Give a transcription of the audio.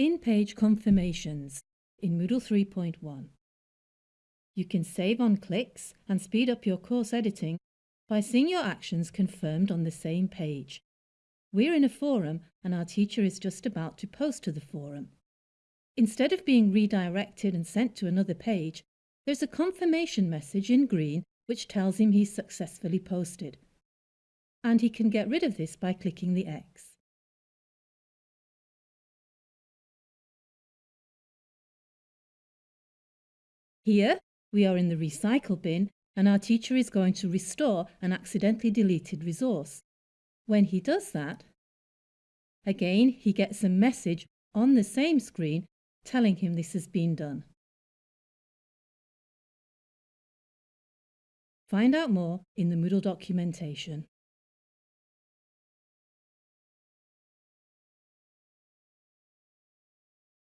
In-page confirmations in Moodle 3.1. You can save on clicks and speed up your course editing by seeing your actions confirmed on the same page. We're in a forum and our teacher is just about to post to the forum. Instead of being redirected and sent to another page, there's a confirmation message in green which tells him he's successfully posted. And he can get rid of this by clicking the X. Here, we are in the recycle bin and our teacher is going to restore an accidentally deleted resource. When he does that, again he gets a message on the same screen telling him this has been done. Find out more in the Moodle documentation.